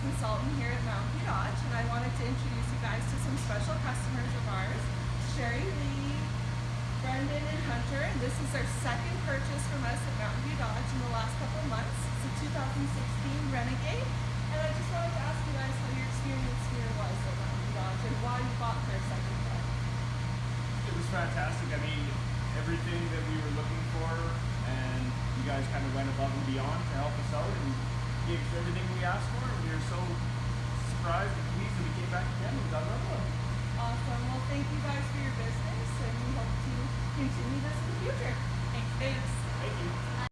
consultant here at Mountain View Dodge, and I wanted to introduce you guys to some special customers of ours, Sherry Lee, Brendan, and Hunter. And this is their second purchase from us at Mountain View Dodge in the last couple of months. It's a 2016 Renegade, and I just wanted to ask you guys how your experience here was at Mountain View Dodge and why you bought their second car. It was fantastic. I mean, everything that we were looking for, and you guys kind of went above and beyond to help us out and gave us everything we asked for. And we were so surprised and pleased that we came back again and got another one. Awesome. Well, thank you guys for your business, and we hope to continue this in the future. Thanks. Thanks.